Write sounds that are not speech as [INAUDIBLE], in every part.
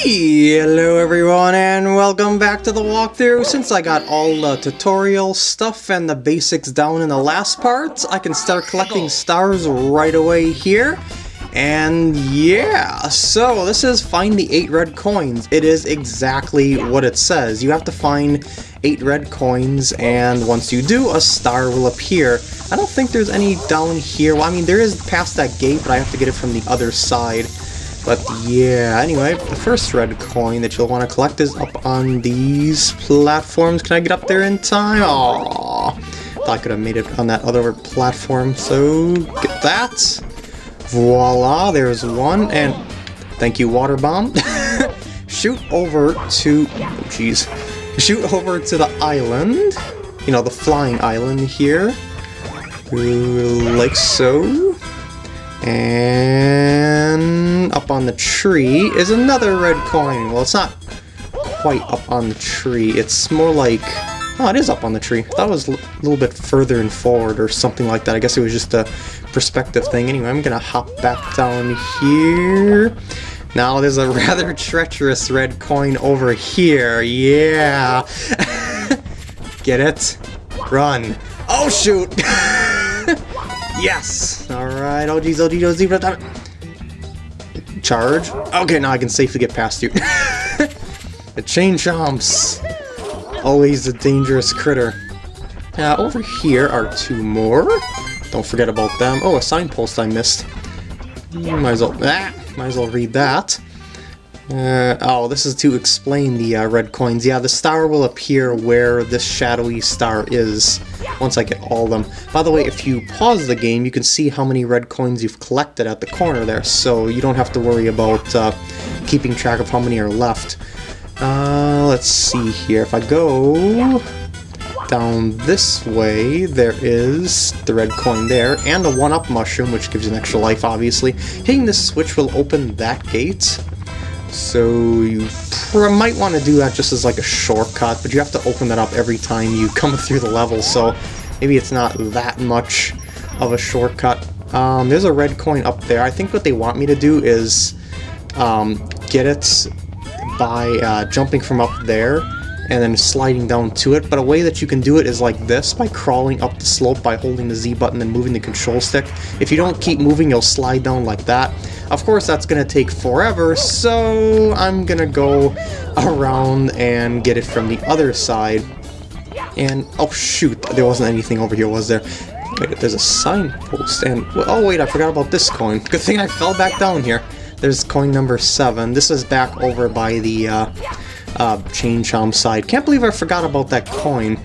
Hello everyone and welcome back to the walkthrough. Since I got all the tutorial stuff and the basics down in the last part, I can start collecting stars right away here. And yeah, so this is find the 8 red coins. It is exactly what it says. You have to find 8 red coins and once you do, a star will appear. I don't think there's any down here. Well, I mean, there is past that gate, but I have to get it from the other side. But yeah, anyway, the first red coin that you'll want to collect is up on these platforms. Can I get up there in time? Aww. Thought I could have made it on that other platform, so get that. Voila, there's one, and thank you, water bomb. [LAUGHS] Shoot over to, oh jeez, shoot over to the island, you know, the flying island here, like so. And up on the tree is another red coin. Well, it's not quite up on the tree. It's more like... Oh, it is up on the tree. It was a little bit further and forward or something like that. I guess it was just a perspective thing. Anyway, I'm gonna hop back down here. Now there's a [LAUGHS] rather treacherous red coin over here. Yeah. [LAUGHS] Get it? Run. Oh, shoot! [LAUGHS] Yes! Alright, oh geez, oh geez, oh zebra time. Charge. Okay, now I can safely get past you. [LAUGHS] the chain chomps. Always a dangerous critter. Uh, over here are two more. Don't forget about them. Oh, a signpost I missed. Might as well, ah, might as well read that. Uh, oh, this is to explain the uh, red coins. Yeah, the star will appear where this shadowy star is once I get all of them. By the way, if you pause the game, you can see how many red coins you've collected at the corner there, so you don't have to worry about uh, keeping track of how many are left. Uh, let's see here. If I go down this way, there is the red coin there, and a 1-up mushroom, which gives an extra life, obviously. Hitting this switch will open that gate. So you might want to do that just as like a shortcut, but you have to open that up every time you [LAUGHS] come through the level, so maybe it's not that much of a shortcut. Um, there's a red coin up there. I think what they want me to do is um, get it by uh, jumping from up there and then sliding down to it, but a way that you can do it is like this, by crawling up the slope by holding the Z button and moving the control stick. If you don't keep moving, you'll slide down like that. Of course, that's going to take forever, so I'm going to go around and get it from the other side. And, oh shoot, there wasn't anything over here, was there? Wait, there's a signpost, and, oh wait, I forgot about this coin. Good thing I fell back down here. There's coin number 7. This is back over by the, uh, uh, Chain Chomp side. Can't believe I forgot about that coin.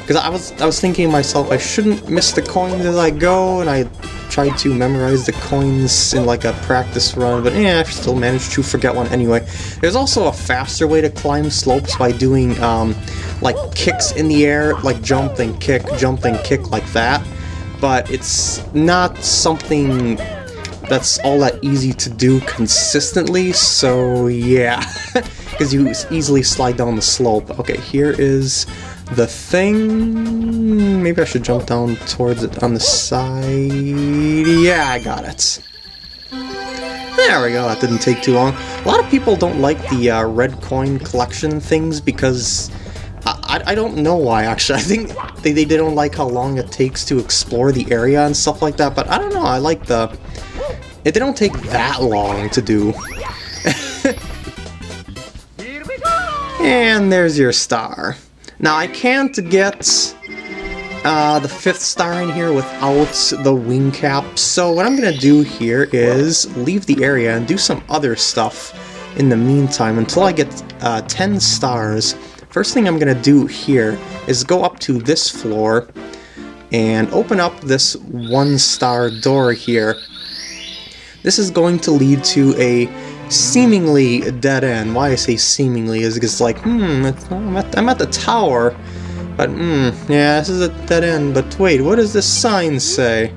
Because I was I was thinking to myself, I shouldn't miss the coins as I go, and I tried to memorize the coins in like a practice run, but yeah, I still managed to forget one anyway. There's also a faster way to climb slopes by doing um, like kicks in the air, like jump and kick, jump and kick like that. But it's not something that's all that easy to do consistently, so yeah. [LAUGHS] because you easily slide down the slope. Okay, here is the thing. Maybe I should jump down towards it on the side. Yeah, I got it. There we go, that didn't take too long. A lot of people don't like the uh, red coin collection things because... I, I, don't know why, actually. [LAUGHS] I think they, they don't like how long it takes to explore the area and stuff like that, but I don't know, I like the... They don't take that long to do. And there's your star. Now I can't get uh, the fifth star in here without the wing cap, so what I'm going to do here is leave the area and do some other stuff in the meantime until I get uh, 10 stars. First thing I'm going to do here is go up to this floor and open up this one star door here. This is going to lead to a seemingly dead end. Why I say seemingly is because like, hmm, I'm at, I'm at the tower, but hmm, yeah, this is a dead end. But wait, what does this sign say?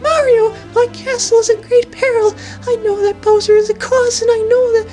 Mario, my castle is in great peril. I know that Bowser is the cause, and I know that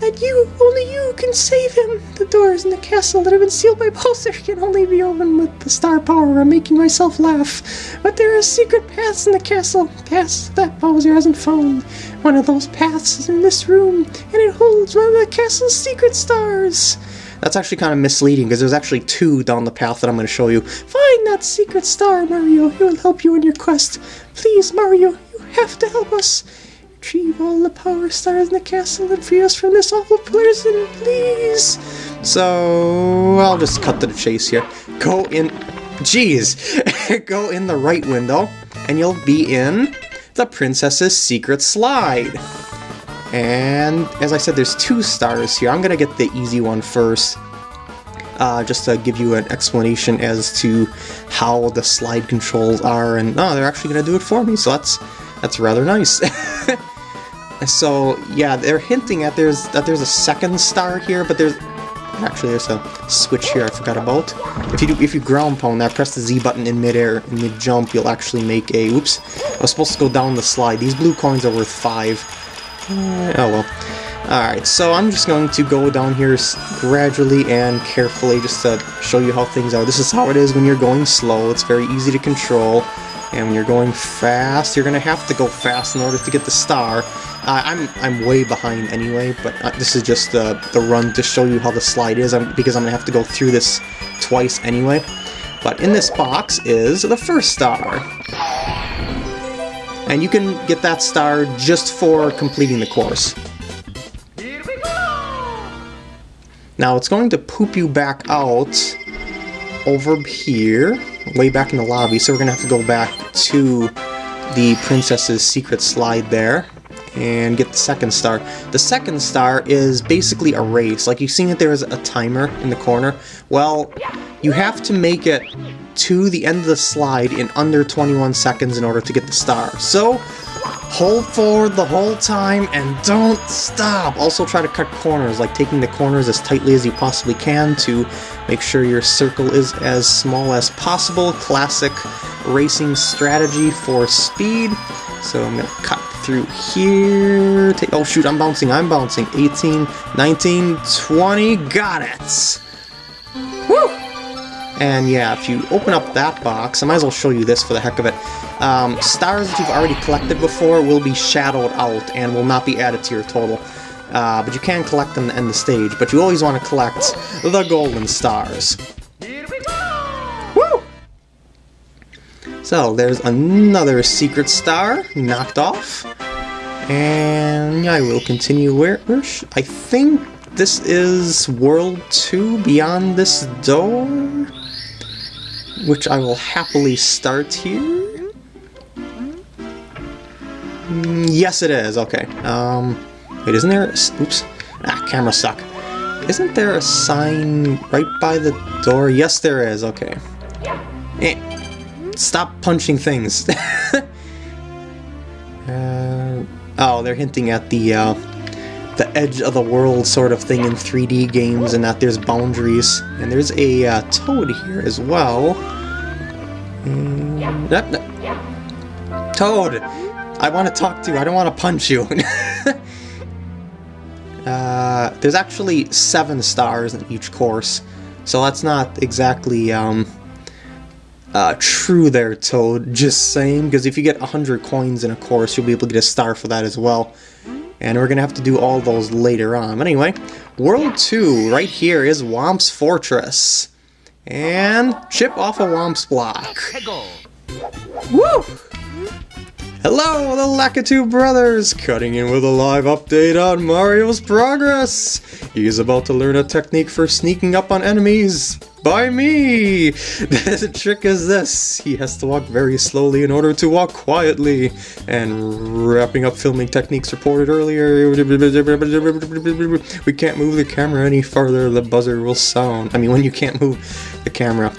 that you only you can save him. The doors in the castle that have been sealed by Bowser can only be opened with the star power. I'm making myself laugh. But there are secret paths in the castle, paths that Bowser hasn't found. One of those paths is in this room, and it holds one of the castle's secret stars. That's actually kind of misleading because there's actually two down the path that I'm going to show you. Find that secret star, Mario. It will help you in your quest. Please, Mario, you have to help us. Retrieve all the power stars in the castle and free us from this awful prison, please. So I'll just cut to the chase here. Go in. Jeez. [LAUGHS] Go in the right window, and you'll be in the princess's secret slide. And as I said, there's two stars here. I'm gonna get the easy one first. Uh, just to give you an explanation as to how the slide controls are, and oh, they're actually gonna do it for me, so that's that's rather nice. [LAUGHS] so yeah, they're hinting at there's that there's a second star here, but there's actually there's a switch here I forgot about. If you do if you ground pound that, press the Z button in midair, in mid jump, you'll actually make a. Oops, I was supposed to go down the slide. These blue coins are worth five. Uh, oh well. Alright, so I'm just going to go down here gradually and carefully just to show you how things are. This is how it is when you're going slow. It's very easy to control. And when you're going fast, you're going to have to go fast in order to get the star. Uh, I'm I'm way behind anyway, but uh, this is just the, the run to show you how the slide is, I'm, because I'm going to have to go through this twice anyway. But in this box is the first star. And you can get that star just for completing the course. Now it's going to poop you back out over here, way back in the lobby, so we're to have to go back to the princess's secret slide there and get the second star. The second star is basically a race. Like you've seen that there is a timer in the corner. Well, you have to make it to the end of the slide in under 21 seconds in order to get the star. So, hold forward the whole time and don't stop! Also try to cut corners, like taking the corners as tightly as you possibly can to make sure your circle is as small as possible. Classic racing strategy for speed. So I'm gonna cut through here. Take, oh shoot, I'm bouncing, I'm bouncing. 18, 19, 20, got it! Woo! And yeah, if you open up that box, I might as well show you this for the heck of it. Um, stars that you've already collected before will be shadowed out and will not be added to your total. Uh, but you can collect them to end the stage, but you always want to collect the golden stars. Woo! So, there's another secret star knocked off. And I will continue where, where I think this is World 2 beyond this door? Which I will happily start here. Mm, yes, it is. Okay. Um, wait, isn't there? A, oops. Ah, camera suck. Isn't there a sign right by the door? Yes, there is. Okay. Eh. Stop punching things. [LAUGHS] uh, oh, they're hinting at the uh, the edge of the world sort of thing in 3D games and that there's boundaries. And there's a uh, toad here as well. Mm, toad! I want to talk to you, I don't want to punch you. [LAUGHS] uh, there's actually seven stars in each course, so that's not exactly um, uh, true there, Toad, just saying, because if you get 100 coins in a course, you'll be able to get a star for that as well and we're gonna have to do all those later on. But anyway, World 2, right here, is Whomp's Fortress. And chip off a Whomp's block. Woo! Hello, the Lakitu brothers, cutting in with a live update on Mario's progress. He's about to learn a technique for sneaking up on enemies by me. [LAUGHS] The trick is this. He has to walk very slowly in order to walk quietly. And wrapping up filming techniques reported earlier. We can't move the camera any farther, the buzzer will sound. I mean, when you can't move the camera.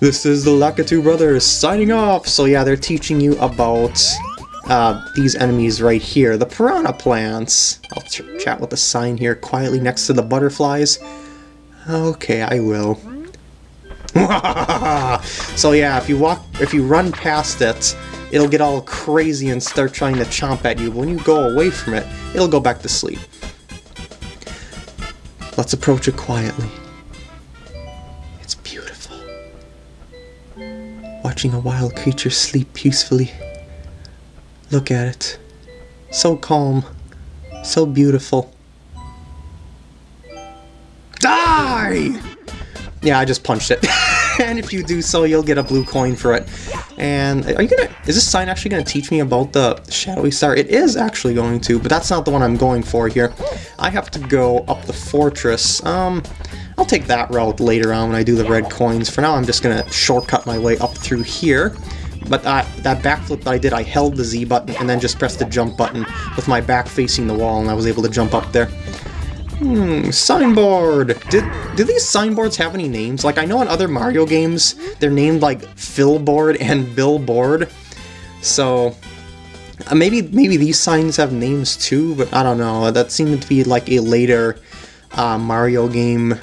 This is the Lakitu brothers signing off. So yeah, they're teaching you about uh, these enemies right here, the piranha plants. I'll ch chat with the sign here quietly next to the butterflies. Okay, I will. [LAUGHS] so yeah, if you walk, if you run past it, it'll get all crazy and start trying to chomp at you. When you go away from it, it'll go back to sleep. Let's approach it quietly. It's beautiful. Watching a wild creature sleep peacefully. Look at it. So calm. So beautiful. Die! Yeah, I just punched it. [LAUGHS] and if you do so, you'll get a blue coin for it. And are you gonna? Is this sign actually gonna teach me about the shadowy star? It is actually going to, but that's not the one I'm going for here. I have to go up the fortress. Um, I'll take that route later on when I do the red coins. For now, I'm just gonna shortcut my way up through here. But uh, that backflip that I did, I held the Z button and then just pressed the jump button with my back facing the wall, and I was able to jump up there. Hmm, signboard! Did, do these signboards have any names? Like, I know in other Mario games, they're named, like, Philboard and Billboard. So, uh, maybe maybe these signs have names too, but I don't know. That seemed to be, like, a later uh, Mario game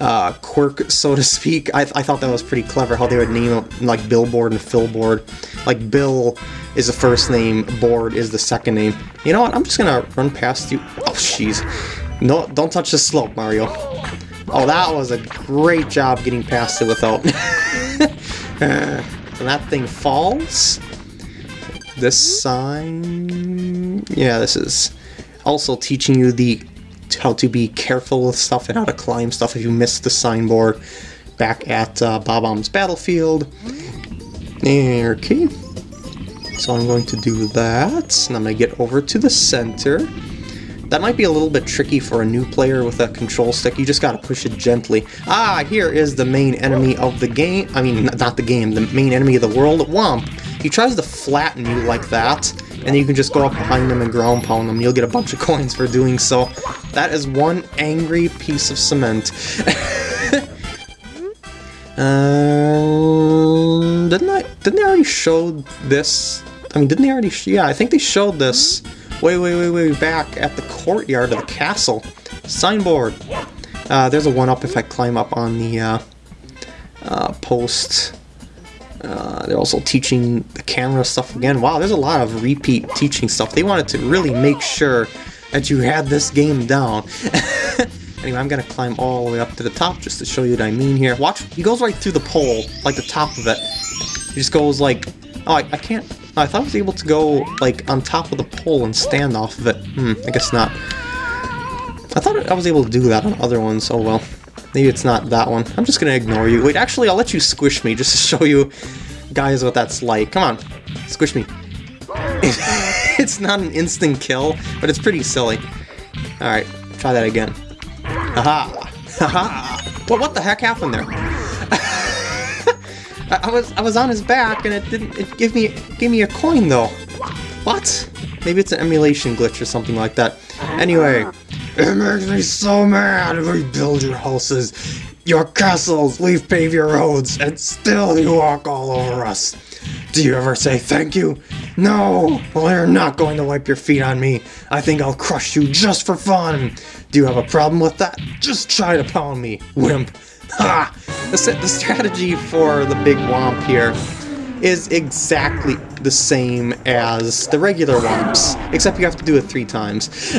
uh, quirk, so to speak. I, I thought that was pretty clever, how they would name them, like, Billboard and Philboard. Like, Bill is the first name, Board is the second name. You know what, I'm just gonna run past you. Oh, jeez. No, don't touch the slope, Mario. Oh, that was a great job getting past it without... [LAUGHS] and that thing falls. This sign... Yeah, this is also teaching you the how to be careful with stuff and how to climb stuff if you miss the signboard back at uh, Bob-omb's Battlefield. Okay. So I'm going to do that, and I'm going to get over to the center. That might be a little bit tricky for a new player with a control stick. You just gotta push it gently. Ah, here is the main enemy of the game. I mean, not the game, the main enemy of the world, Whomp. He tries to flatten you like that, and you can just go up behind him and ground pound him. You'll get a bunch of [LAUGHS] coins for doing so. That is one angry piece of cement. um, [LAUGHS] didn't I? Didn't they already show this? I mean, didn't they already? yeah, I think they showed this way, way, way, way back at the courtyard of the castle. Signboard. Uh, there's a one-up if I climb up on the uh, uh, post. Uh, they're also teaching the camera stuff again. Wow, there's a lot of repeat teaching stuff. They wanted to really make sure that you had this game down. [LAUGHS] anyway, I'm gonna climb all the way up to the top just to show you what I mean here. Watch, he goes right through the pole, like the top of it. He just goes like, oh, I, I can't, I thought I was able to go like on top of the pole and stand off of it. Hmm, I guess not. I thought I was able to do that on other ones, oh well. Maybe it's not that one. I'm just gonna ignore you. Wait, actually, I'll let you squish me just to show you guys what that's like. Come on, squish me. [LAUGHS] it's not an instant kill, but it's pretty silly. Alright, try that again. Haha! Haha! [LAUGHS] What, what the heck happened there? I was I was on his back and it didn't it gave me it gave me a coin though. What? Maybe it's an emulation glitch or something like that. Anyway, it makes me so mad. We build your houses, your castles, we pave your roads, and still you walk all over us. Do you ever say thank you? No! Well, you're not going to wipe your feet on me. I think I'll crush you just for fun. Do you have a problem with that? Just try to pound me, wimp. Ha! The, the strategy for the big Whomp here is exactly the same as the regular Whomps, except you have to do it three times. [LAUGHS]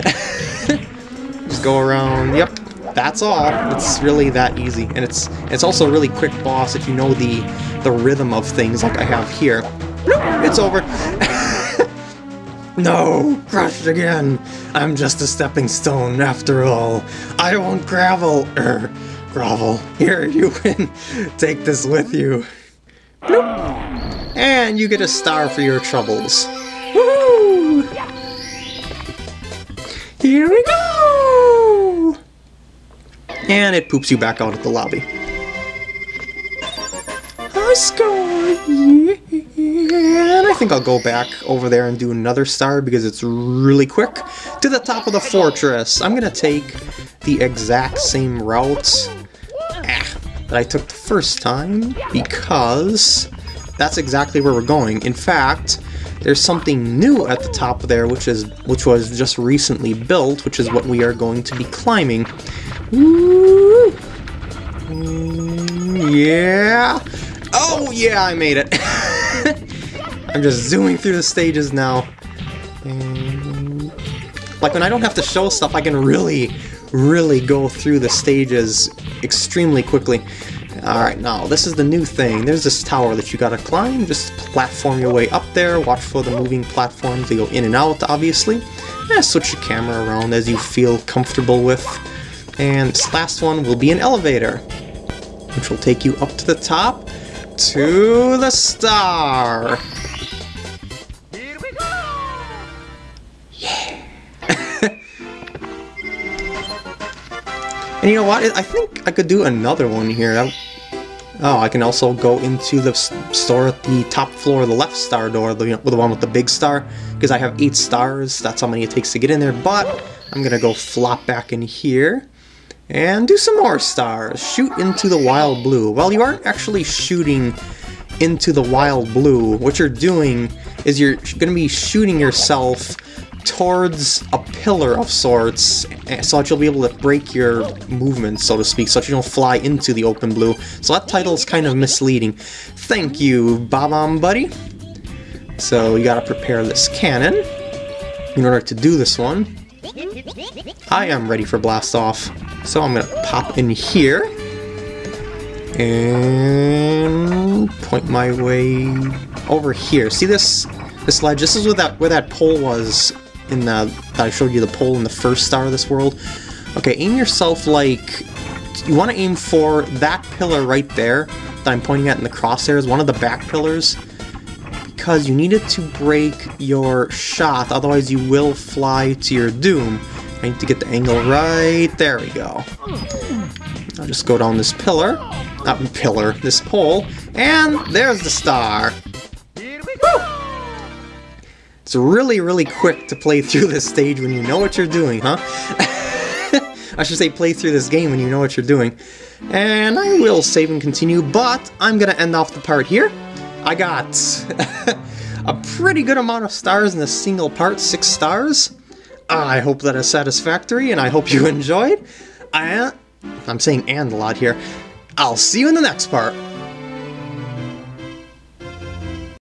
Just go around, yep, that's all. It's really that easy, and it's it's also a really quick boss if you know the the rhythm of things like I have here. It's over. [LAUGHS] no, crushed again. I'm just a stepping stone after all. I won't gravel, er, grovel. Here, you can [LAUGHS] take this with you. Bloop. And you get a star for your troubles. Woohoo! Here we go! And it poops you back out at the lobby. I! Yeah! And I think I'll go back over there and do another star because it's really quick. To the top of the fortress. I'm gonna take the exact same route that I took the first time because that's exactly where we're going. In fact, there's something new at the top there which is which was just recently built, which is what we are going to be climbing. Ooh. Yeah. Oh yeah, I made it. [LAUGHS] I'm just zooming through the stages now. Like when I don't have to show stuff, I can really, really go through the stages extremely quickly. Alright, now this is the new thing. There's this tower that you gotta climb. Just platform your way up there. Watch for the moving platforms. They go in and out, obviously. And switch the camera around as you feel comfortable with. And this last one will be an elevator, which will take you up to the top to the star. And you know what? I think I could do another one here. Oh, I can also go into the store at the top floor, of the left star door, the, the one with the big star, because I have eight stars. That's how many it takes to get in there, but I'm going to go flop back in here and do some more stars. Shoot into the wild blue. Well, you aren't actually shooting into the wild blue. What you're doing is you're going to be shooting yourself towards a pillar of sorts eh, so that you'll be able to break your movement, so to speak, so that you don't fly into the open blue. So that title's kind of misleading. Thank you, Bob-omb Buddy. So you gotta prepare this cannon in order to do this one. I am ready for blast off. So I'm gonna pop in here and point my way over here. See this this ledge? This is where that where that pole was in the I showed you the pole in the first star of this world. Okay, aim yourself like you want to aim for that pillar right there that I'm pointing at in the crosshairs, one of the back pillars, because you need it to break your shot, otherwise you will fly to your doom. I need to get the angle right. There we go. I'll just go down this pillar, not pillar, this pole, and there's the star. It's really, really quick to play through this stage when you know what you're doing, huh? [LAUGHS] I should say play through this game when you know what you're doing. And I will save and continue, but I'm gonna end off the part here. I got [LAUGHS] a pretty good amount of stars in a single part, six stars. I hope that is satisfactory, and I hope you [LAUGHS] enjoyed. I, I'm saying and a lot here. I'll see you in the next part.